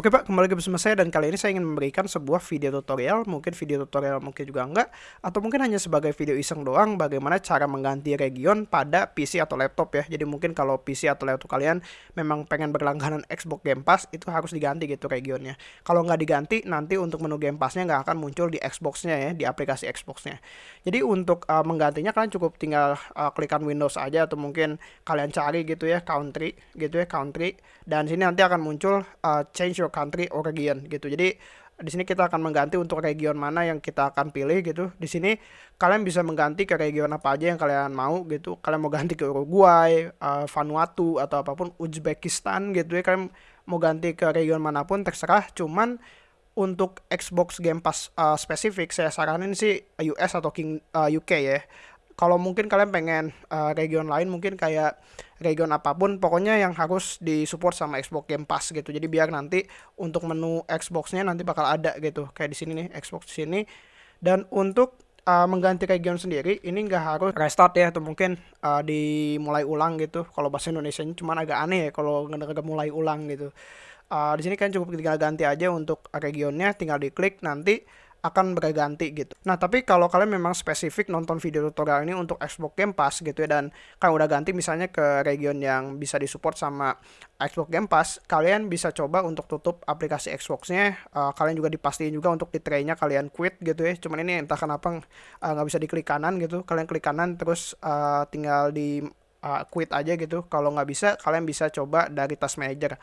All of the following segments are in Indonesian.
Oke Pak, kembali lagi bersama saya dan kali ini saya ingin memberikan sebuah video tutorial, mungkin video tutorial mungkin juga enggak, atau mungkin hanya sebagai video iseng doang bagaimana cara mengganti region pada PC atau laptop ya. Jadi mungkin kalau PC atau laptop kalian memang pengen berlangganan Xbox Game Pass, itu harus diganti gitu regionnya. Kalau nggak diganti, nanti untuk menu Game Pass-nya nggak akan muncul di Xbox-nya ya, di aplikasi Xbox-nya. Jadi untuk uh, menggantinya kalian cukup tinggal uh, klikan Windows aja atau mungkin kalian cari gitu ya, country gitu ya, country. Dan sini nanti akan muncul uh, change your country or region gitu. Jadi di sini kita akan mengganti untuk region mana yang kita akan pilih gitu. Di sini kalian bisa mengganti ke region apa aja yang kalian mau gitu. Kalian mau ganti ke Uruguay, uh, Vanuatu atau apa pun Uzbekistan gitu ya. Kalian mau ganti ke region mana pun terserah. Cuman untuk Xbox Game Pass uh, spesifik saya saranin sih US atau King uh, UK ya kalau mungkin kalian pengen uh, region lain mungkin kayak region apa pun pokoknya yang harus disupport sama Xbox Game Pass gitu. Jadi biar nanti untuk menu Xbox-nya nanti bakal ada gitu. Kayak di sini nih Xbox di sini. Dan untuk uh, mengganti region sendiri ini nggak harus restart ya atau mungkin uh, dimulai ulang gitu. Kalau bahasa Indonesia cuman agak aneh ya kalau nggak mulai ulang gitu. Uh, di sini kan cukup tinggal ganti aja untuk regionnya tinggal diklik nanti akan berganti gitu. Nah, tapi kalau kalian memang spesifik nonton video tutorial ini untuk Xbox Game Pass gitu ya dan kalian udah ganti misalnya ke region yang bisa disupport sama Xbox Game Pass, kalian bisa coba untuk tutup aplikasi Xbox-nya. Uh, kalian juga dipastiin juga untuk di tray-nya kalian quit gitu ya. Cuman ini entah kenapa eh, nggak uh, bisa diklik kanan gitu. Kalian klik kanan terus uh, tinggal di uh, quit aja gitu. Kalau nggak bisa, kalian bisa coba dari task manager.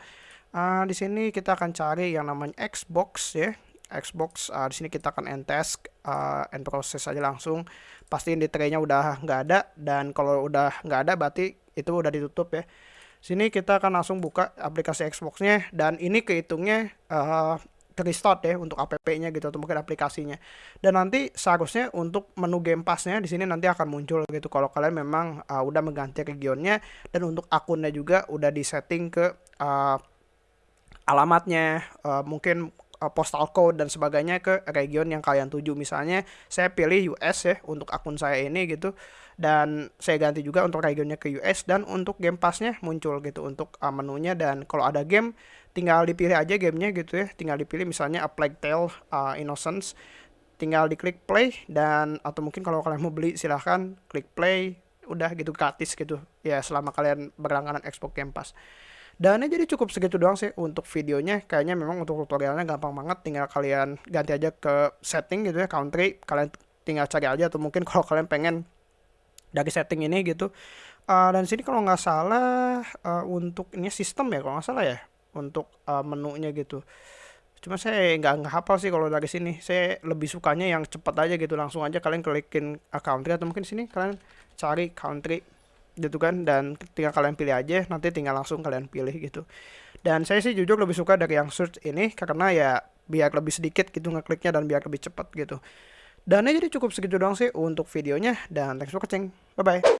Uh, di sini kita akan cari yang namanya Xbox ya Xbox uh, di sini kita akan end task uh, end proses aja langsung pastiin di tray-nya udah nggak ada dan kalau udah nggak ada berarti itu udah ditutup ya sini kita akan langsung buka aplikasi Xbox-nya dan ini kehitungnya uh, restart ya untuk app-nya gitu atau mungkin aplikasinya. Dan nanti seharusnya untuk menu Game Pass-nya di sini nanti akan muncul gitu kalau kalian memang uh, udah mengganti regionnya dan untuk akunnya juga udah disetting ke uh, alamatnya uh, mungkin uh, postal code dan sebagainya ke region yang kalian tuju. Misalnya saya pilih US ya untuk akun saya ini gitu. Dan saya ganti juga untuk regionnya ke US dan untuk game passnya muncul gitu untuk uh, menunya. Dan kalau ada game tinggal dipilih aja gamenya gitu ya. Tinggal dipilih misalnya A Plague Tale uh, Innocence. Tinggal diklik play dan atau mungkin kalau kalian mau beli silahkan klik play. Udah gitu gratis gitu. Ya selama kalian berlangganan Xbox Game Pass dan jadi cukup segitu doang sih untuk videonya. Kayaknya memang untuk tutorialnya gampang banget. Tinggal kalian ganti aja ke setting gitu ya, country. Kalian tinggal cari aja atau mungkin kalau kalian pengen dari setting ini gitu. Uh, dan sini kalau nggak salah uh, untuk ini sistem ya kalau nggak salah ya untuk uh, menunya gitu. Cuma saya nggak nggak hafal sih kalau dari sini. Saya lebih sukanya yang cepat aja gitu. Langsung aja kalian klikin uh, country atau mungkin sini kalian cari country gitu kan dan tinggal kalian pilih aja nanti tinggal langsung kalian pilih gitu. Dan saya sih jujur lebih suka dari yang search ini karena ya biar lebih sedikit gitu ngekliknya dan biar lebih cepat gitu. Dan ini jadi cukup segitu doang sih untuk videonya dan thanks for watching. Bye bye